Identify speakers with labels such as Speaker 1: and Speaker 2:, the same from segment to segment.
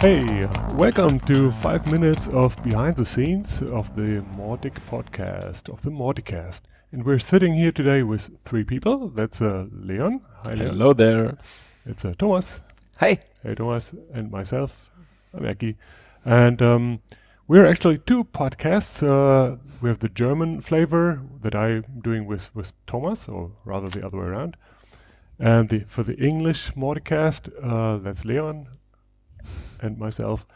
Speaker 1: Hey, welcome to five minutes of behind the scenes of the Mautic podcast, of the Mauticast. And we're sitting here today with three people. That's uh, Leon.
Speaker 2: Hi, Leon. Hello there.
Speaker 1: It's uh, Thomas.
Speaker 3: Hi.
Speaker 1: Hey, Thomas. And myself, I'm Eki. And um, we're actually two podcasts. Uh, we have the German flavor that I'm doing with, with Thomas, or rather the other way around. And the, for the English Mauticast, uh, that's Leon and myself.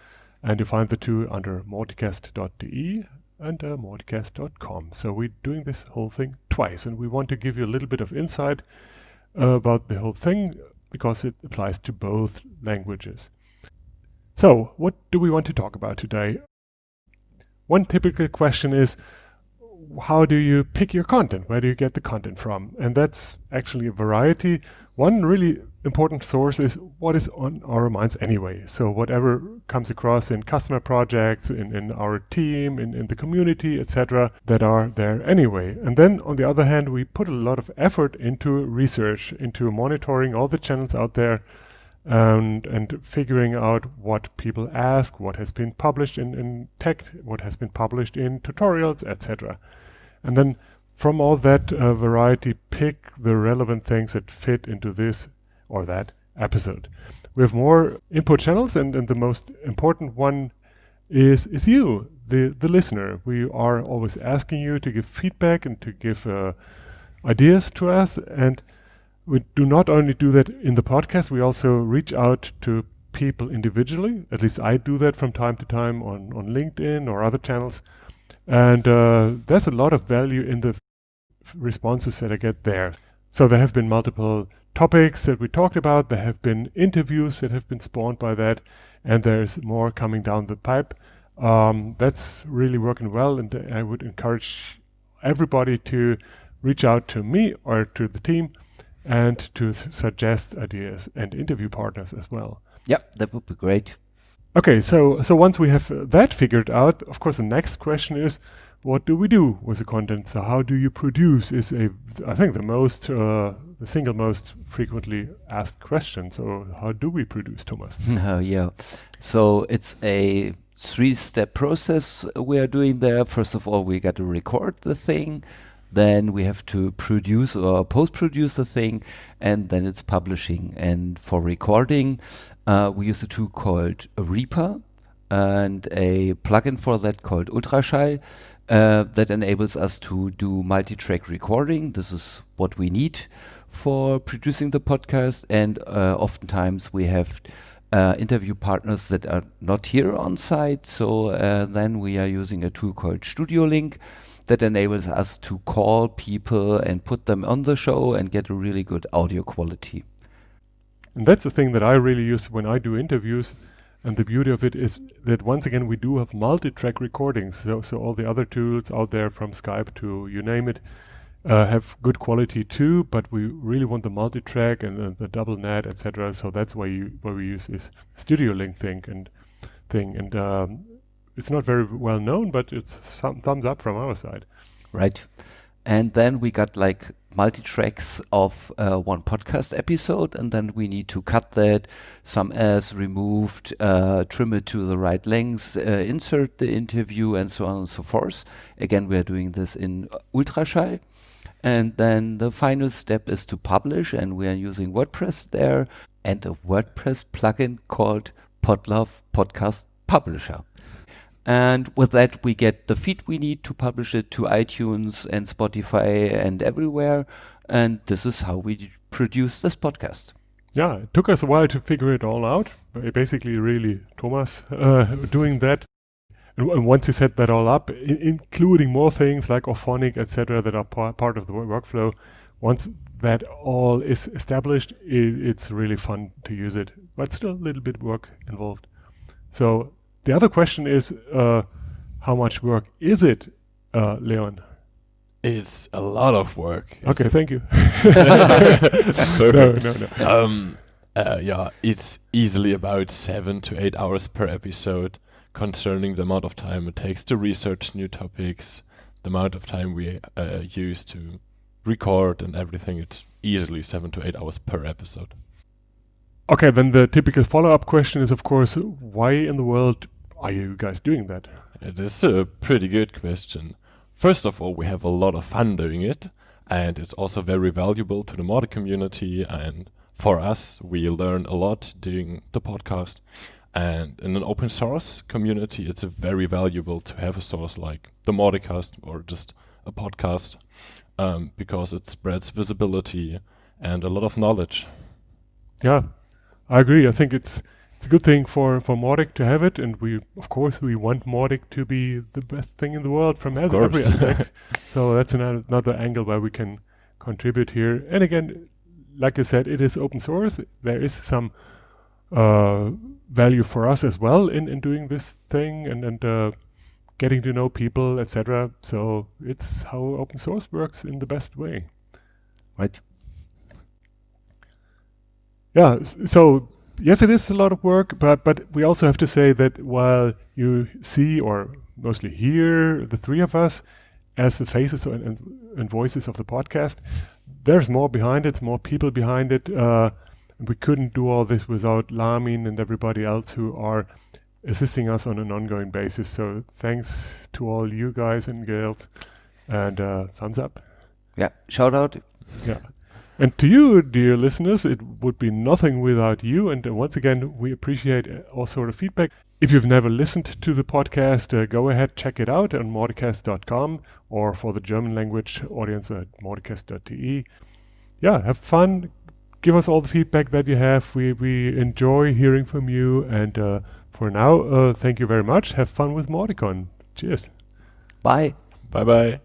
Speaker 1: And you find the two under mauticast.de and uh. So we're doing this whole thing twice, and we want to give you a little bit of insight uh, about the whole thing because it applies to both languages. So, what do we want to talk about today? One typical question is how do you pick your content? Where do you get the content from? And that's actually a variety. One really important source is what is on our minds anyway. So whatever comes across in customer projects, in, in our team, in, in the community, etc., that are there anyway. And then on the other hand, we put a lot of effort into research, into monitoring all the channels out there and and figuring out what people ask, what has been published in, in tech, what has been published in tutorials, etc. And then from all that uh, variety, pick the relevant things that fit into this or that episode. We have more input channels, and, and the most important one is is you, the the listener. We are always asking you to give feedback and to give uh, ideas to us, and we do not only do that in the podcast. We also reach out to people individually. At least I do that from time to time on on LinkedIn or other channels, and uh, there's a lot of value in the responses that I get there. So there have been multiple topics that we talked about. There have been interviews that have been spawned by that, and there's more coming down the pipe. Um, that's really working well, and I would encourage everybody to reach out to me or to the team and to suggest ideas and interview partners as well.
Speaker 3: Yep, that would be great.
Speaker 1: Okay, so so once we have that figured out, of course, the next question is, what do we do with the content? So how do you produce? Is a I think the most uh, the single most frequently asked question. So how do we produce, Thomas?
Speaker 3: Uh, yeah, so it's a three-step process we are doing there. First of all, we got to record the thing. Then we have to produce or post-produce the thing, and then it's publishing. And for recording, uh, we use a tool called Reaper and a plugin for that called Ultraschall uh, that enables us to do multi-track recording. This is what we need for producing the podcast, and uh, oftentimes we have uh, interview partners that are not here on site. So uh, then we are using a tool called Studio Link that enables us to call people and put them on the show and get a really good audio quality.
Speaker 1: And that's the thing that I really use when I do interviews. And the beauty of it is that once again we do have multi-track recordings. So, so all the other tools out there from Skype to you name it uh, have good quality too. But we really want the multi-track and uh, the double net, etc. So that's why you why we use this Studio Link thing and thing. And um, it's not very well known, but it's some thumbs up from our side.
Speaker 3: Right. And then we got like multi tracks of uh, one podcast episode, and then we need to cut that, some as removed, uh, trim it to the right length, uh, insert the interview, and so on and so forth. Again, we are doing this in Ultraschall. And then the final step is to publish, and we are using WordPress there and a WordPress plugin called Podlove Podcast Publisher. And with that, we get the feed we need to publish it to iTunes and Spotify and everywhere. And this is how we produce this podcast.
Speaker 1: Yeah, it took us a while to figure it all out. Basically, really, Thomas uh, doing that. And, once you set that all up, including more things like Auphonic, etc., that are par part of the workflow, once that all is established, it's really fun to use it. But still a little bit work involved. So the other question is, uh, how much work is it, uh, Leon?
Speaker 2: It's a lot of work.
Speaker 1: Okay, thank you.
Speaker 2: no, no, no. Um, uh, yeah, it's easily about seven to eight hours per episode, concerning the amount of time it takes to research new topics, the amount of time we uh, use to record and everything. It's easily seven to eight hours per episode.
Speaker 1: Okay, then the typical follow-up question is, of course, why in the world are you guys doing that?
Speaker 2: It is a pretty good question. First of all, we have a lot of fun doing it, and it's also very valuable to the mod community. And for us, we learn a lot doing the podcast. And in an open source community, it's very valuable to have a source like the Mauticast or just a podcast um, because it spreads visibility and a lot of knowledge.
Speaker 1: Yeah, I agree. I think it's it's a good thing for for Mautic to have it, and we of course we want Mautic to be the best thing in the world from
Speaker 2: Of
Speaker 1: every aspect. so that's another, another angle where we can contribute here. And again, like I said, it is open source. There is some uh, value for us as well in, in doing this thing and and uh, getting to know people, etc. So it's how open source works in the best way.
Speaker 3: Right.
Speaker 1: Yeah. So yes, it is a lot of work, but but we also have to say that while you see or mostly hear the three of us as the faces and, and, and voices of the podcast, there's more behind it, more people behind it. Uh, we couldn't do all this without Lamin and everybody else who are assisting us on an ongoing basis. So thanks to all you guys and girls, and uh, thumbs up.
Speaker 3: Yeah. Shout out.
Speaker 1: Yeah. And to you, dear listeners, it would be nothing without you. And uh, once again, we appreciate uh, all sort of feedback. If you've never listened to the podcast, uh, go ahead, check it out on mauticast.com or for the German language audience at mauticast.de. Yeah, have fun. Give us all the feedback that you have. We, we enjoy hearing from you. And uh, for now, uh, thank you very much. Have fun with MautiCon. Cheers.
Speaker 3: Bye.
Speaker 2: Bye bye.